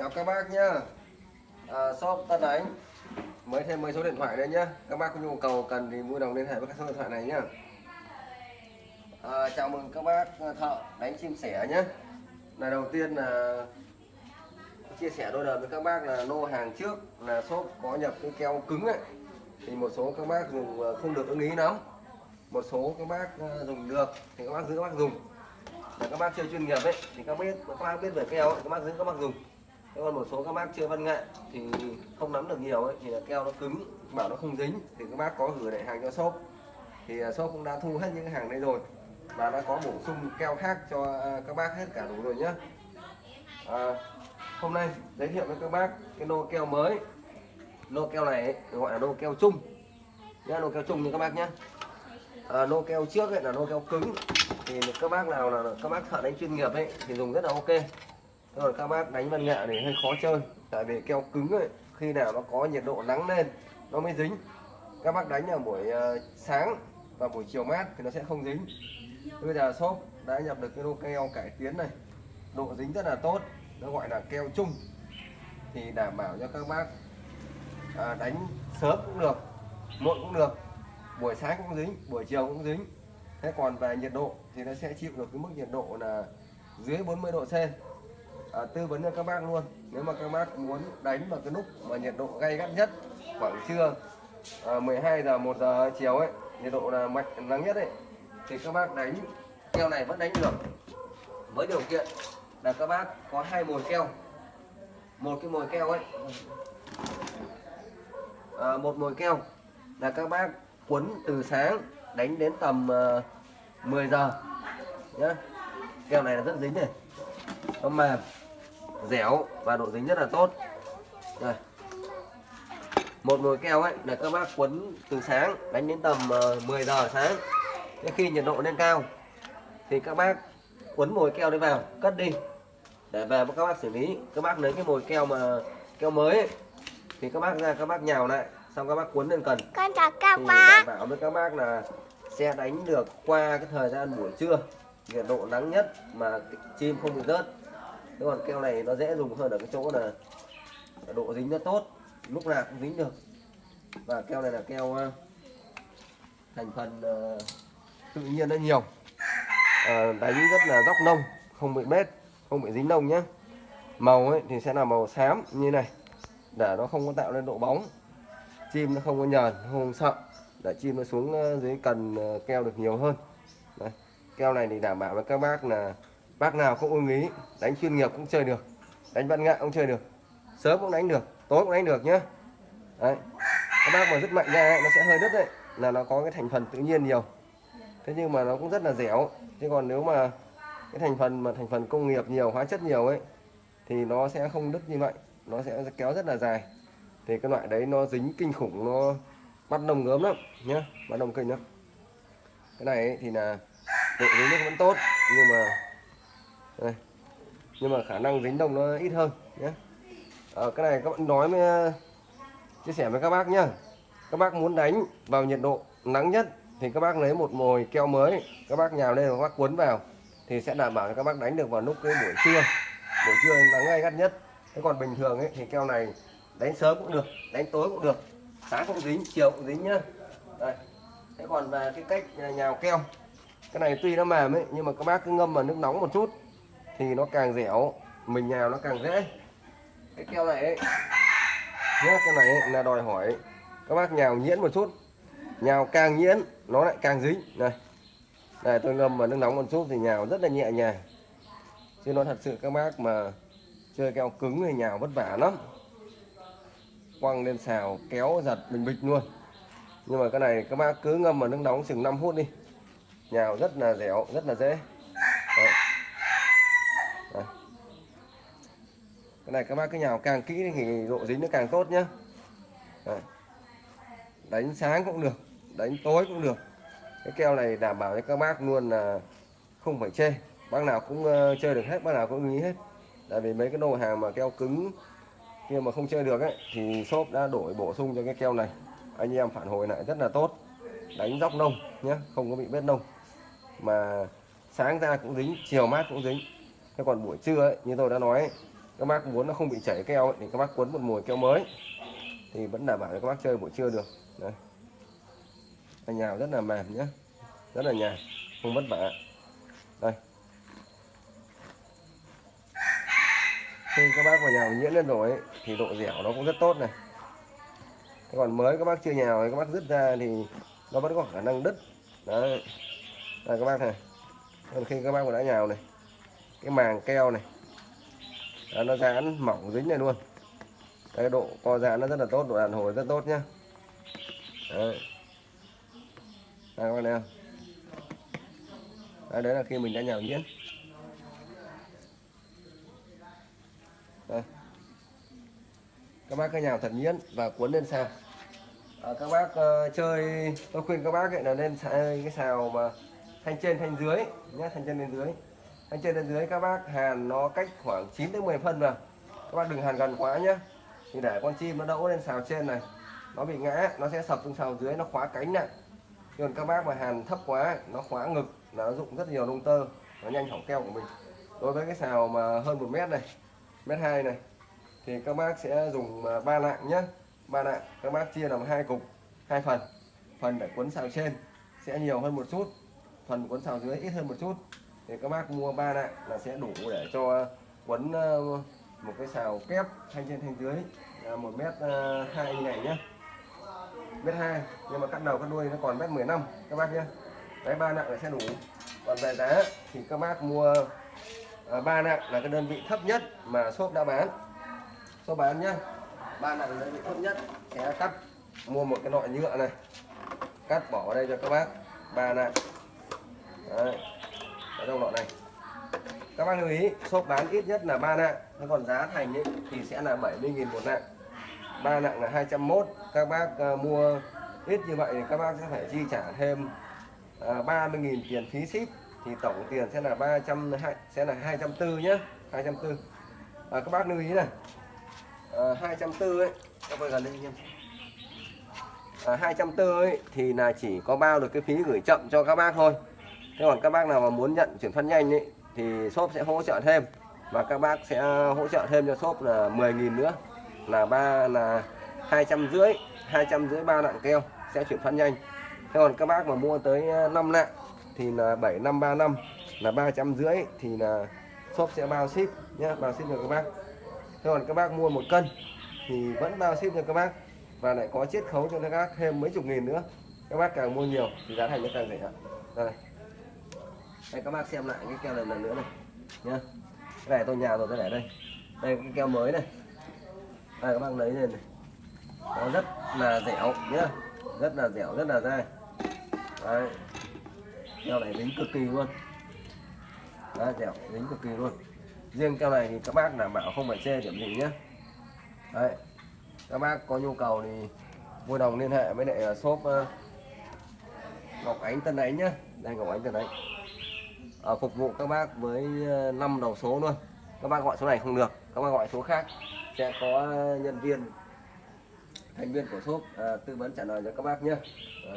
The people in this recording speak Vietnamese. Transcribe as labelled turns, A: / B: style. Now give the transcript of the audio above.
A: chào các bác nhá. À, shop Tân Ánh. Mới thêm mấy số điện thoại đây nhá. Các bác có nhu cầu cần thì vui lòng liên hệ với các số điện thoại này nhá. À, chào mừng các bác à, thợ đánh chim sẻ nhé là đầu tiên là chia sẻ đôi lời với các bác là lô hàng trước là shop có nhập cái keo cứng ấy. Thì một số các bác dùng à, không được ưng ý lắm. Một số các bác à, dùng được thì các bác giữ các bác dùng. Là các bác chơi chuyên nghiệp ấy thì các biết các bác biết về keo các bác giữ các bác dùng. Thế còn một số các bác chơi văn nghệ thì không nắm được nhiều ấy thì là keo nó cứng bảo nó không dính. Thì các bác có gửi lại hàng cho shop. Thì à, shop cũng đã thu hết những cái hàng đây rồi và đã có bổ sung keo khác cho à, các bác hết cả đủ rồi nhé à, hôm nay giới thiệu với các bác cái lô keo mới. Lô keo này ấy, gọi là lô keo chung. Nhá lô keo chung như các bác nhé à, lô keo trước ấy là lô keo cứng. Thì các bác nào là các bác thợ đánh chuyên nghiệp ấy thì dùng rất là ok rồi các bác đánh văn nghệ thì hơi khó chơi. Tại vì keo cứng ấy khi nào nó có nhiệt độ nắng lên nó mới dính. Các bác đánh ở buổi ờ, sáng và buổi chiều mát thì nó sẽ không dính. Bây giờ shop đã nhập được cái lô keo cải tiến này. Độ dính rất là tốt nó gọi là keo chung. Thì đảm bảo cho các bác à, đánh sớm cũng được muộn cũng được. Buổi sáng cũng dính buổi chiều cũng dính. Thế còn về nhiệt độ thì nó sẽ chịu được cái mức nhiệt độ là dưới 40 độ C à, tư vấn cho các bác luôn. Nếu mà các bác muốn đánh vào cái lúc mà nhiệt độ gay gắt nhất khoảng trưa à, 12 giờ 1 giờ chiều ấy nhiệt độ là mạnh nắng nhất ấy thì các bác đánh. Keo này vẫn đánh được. Với điều kiện là các bác có hai mồi keo. Một cái mồi keo ấy à, một mồi keo là các bác quấn từ sáng đánh đến tầm à, uh, 10 giờ. Nhá. Keo này là rất dính này. Nó mềm dẻo và độ dính rất là tốt. Đây. Một nồi keo ấy là các bác quấn từ sáng đánh đến tầm uh, 10 giờ sáng. Thế khi nhiệt độ lên cao thì các bác quấn mồi keo đấy vào cất đi. Để về các bác xử lý. Các bác lấy cái mồi keo mà keo mới ấy, thì các bác ra các bác nhào lại xong các bác quấn lên cần.
B: Con chào các
A: thì
B: bác.
A: đảm bảo với các bác là sẽ đánh được qua cái thời gian buổi trưa nhiệt độ nắng nhất mà chim không bị rớt thế còn keo này nó dễ dùng hơn ở cái chỗ là độ dính nó tốt lúc nào cũng dính được. Và keo này là keo ờ, thành phần ờ, tự nhiên nó nhiều. Ờ, đánh rất là dốc nông không bị bết không bị dính nông nhé màu ấy thì sẽ là màu xám như này để nó không có tạo lên độ bóng. Chim nó không có nhờn không sợ để chim nó xuống ờ, dưới cần keo được nhiều hơn. Đấy. keo này thì đảm bảo với các bác là bác nào cũng ưng ý đánh chuyên nghiệp cũng chơi được. Đánh văn nghệ cũng chơi được. Sớm cũng đánh được tối cũng đánh được nhé đấy. Các bác mà rất mạnh ra ấy, nó sẽ hơi đứt đấy là nó có cái thành phần tự nhiên nhiều. Thế nhưng mà nó cũng rất là dẻo. Chứ còn nếu mà cái thành phần mà thành phần công nghiệp nhiều hóa chất nhiều ấy thì nó sẽ không đứt như vậy. Nó sẽ kéo rất là dài. Thì cái loại đấy nó dính kinh khủng nó bắt đồng gớm lắm nhá bắt đồng kinh lắm. Cái này ấy, thì là độ dính nước vẫn tốt nhưng mà đây. nhưng mà khả năng dính đồng nó ít hơn nhé à, ờ, cái này các bạn nói với ờ, chia sẻ với các bác nhá. Các bác muốn đánh vào nhiệt độ nắng nhất thì các bác lấy một mồi keo mới các bác nhào lên và các bác cuốn vào thì sẽ đảm bảo cho các bác đánh được vào lúc cái buổi trưa. Buổi trưa nắng gay gắt nhất. Thế còn bình thường ấy thì keo này đánh sớm cũng được đánh tối cũng được sáng cũng dính chiều cũng dính nhá. Đây. thế còn về cái cách ờ, nhào keo cái này tuy nó mềm ấy nhưng mà các bác cứ ngâm vào nước nóng một chút thì nó càng dẻo mình nhào nó càng dễ. Cái keo này ấy nhá cái này ấy, là đòi hỏi các bác nhào nhuyễn một chút. Nhào càng nhuyễn nó lại càng dính. Này này tôi ngâm vào nước nóng một chút thì nhào rất là nhẹ nhàng. Chứ nó thật sự các bác mà chơi keo cứng thì nhào vất vả lắm. Quăng lên xào kéo giật bình bịch luôn. Nhưng mà cái này các bác cứ ngâm vào nước nóng chừng 5 phút đi. Nhào rất là dẻo rất là dễ Đấy. Đấy cái này các bác cứ nhào càng kỹ thì độ dính nó càng tốt nhá. Đấy. đánh sáng cũng được đánh tối cũng được. Cái keo này đảm bảo cho các bác luôn là không phải chê. Bác nào cũng ờ, chơi được hết bác nào cũng nghĩ hết. Tại vì mấy cái đồ hàng mà keo cứng kia mà không chơi được ấy thì shop đã đổi bổ sung cho cái keo này. Anh em phản hồi lại rất là tốt. Đánh dốc nông nhé không có bị bết nông. Mà sáng ra cũng dính chiều mát cũng dính. Thế còn buổi trưa ấy, như tôi đã nói ấy, các bác muốn nó không bị chảy keo ấy, thì các bác cuốn một mùi keo mới. Thì vẫn đảm bảo cho các bác chơi buổi trưa được. Đấy. Anh nhào rất là mềm nhé. Rất là nhàn không vất vả. Đây. Khi các bác vào nhào nhuyễn lên rồi ấy, thì độ dẻo nó cũng rất tốt này. Thế còn mới các bác chưa nhào thì các bác dứt ra thì nó vẫn có khả năng đứt. Đấy. Đây các bác này. Còn khi các bác đã nhào này cái màng keo này đó, nó dán mỏng dính này luôn. Cái độ co giãn nó rất là tốt độ đàn hồi rất tốt nhá. Đấy. Đây, các bạn thấy không? Đấy, đấy là khi mình đã nhào nhuyễn. Các bác cứ nhào thật nhuyễn và cuốn lên sao à, các bác uh, chơi tôi khuyên các bác ấy là nên xài cái xào mà thanh trên thanh dưới nhé thanh trên lên dưới thanh trên bên dưới các bác hàn nó cách khoảng 9 đến 10 phân rồi các bác đừng hàn gần quá nhé thì để con chim nó đậu lên xào trên này, nó bị ngã, nó sẽ sập xuống xào dưới, nó khóa cánh này còn các bác mà hàn thấp quá, nó khóa ngực, nó dụng rất nhiều lông tơ, nó nhanh hỏng keo của mình. Đối với cái xào mà hơn một mét này, mét hai này, thì các bác sẽ dùng à, ba lạng nhé ba lạng các bác chia làm hai cục, hai phần. Phần để cuốn xào trên sẽ nhiều hơn một chút, phần cuốn xào dưới ít hơn một chút thì các bác mua ba lạng là sẽ đủ để cho ờ, quấn ờ, một cái xào kép thanh trên thanh dưới một mét ờ, hai như này nhé mét hai, nhưng mà cắt đầu, cắt đuôi nó còn mét 15 các bác nhé đấy, ba nặng là sẽ đủ. Còn về giá thì các bác mua ba nặng là cái đơn vị thấp nhất mà shop đã bán. Shop bán nhá. Ba nặng là đơn vị thấp nhất sẽ cắt, mua một cái loại nhựa này. Cắt bỏ vào đây cho các bác. Ba nặng. Đấy ở trong lọ này? Các bác lưu ý shop bán ít nhất là ba nặng thế còn giá thành ấy, thì sẽ là 70.000 một nặng ba nặng là 201 các bác uh, mua ít như vậy thì các bác sẽ phải chi trả thêm ờ, uh, 30.000 tiền phí ship. Thì tổng tiền sẽ là 300 sẽ là 240 nhé 240 à, các bác lưu ý này ờ, à, 240 ấy các bạn gần đây em à, 240 ấy thì là chỉ có bao được cái phí gửi chậm cho các bác thôi thế còn các bác nào mà muốn nhận chuyển phát nhanh ấy thì shop sẽ hỗ trợ thêm. Và các bác sẽ hỗ trợ thêm cho shop là 10.000 nữa. Là ba, là hai trăm rưỡi, hai trăm rưỡi ba lạng keo sẽ chuyển phát nhanh. Thế còn các bác mà mua tới ờ, 5 nặng thì là bảy năm ba năm, là ba trăm rưỡi thì là shop sẽ bao ship nhé bao ship cho các bác. Thế còn các bác mua một cân thì vẫn bao ship cho các bác và lại có chiết khấu cho các bác thêm mấy chục nghìn nữa. Các bác càng mua nhiều thì giá thành nó càng rẻ đây đây các bác xem lại cái keo này lần nữa này. Nhá. Cái này tôi nhào rồi tôi để đây. Đây cái keo mới này. Đây các bác lấy lên này. Nó rất là dẻo nhá. Rất là dẻo rất là dai. Đấy. Keo này dính cực kỳ luôn. Đấy, dẻo dính cực kỳ luôn. Riêng keo này thì các bác đảm bảo không phải chê điểm gì nhé đấy. Các bác có nhu cầu thì vui đồng liên hệ với lại à, shop à, Ngọc Ánh Tân Ánh nhá. Đây Ngọc Ánh Tân Ánh à, phục vụ các bác với ờ, 5 đầu số luôn. Các bác gọi số này không được các bác gọi số khác. Sẽ có ờ, nhân viên thành viên của shop à, tư vấn trả lời cho các bác nhé. À,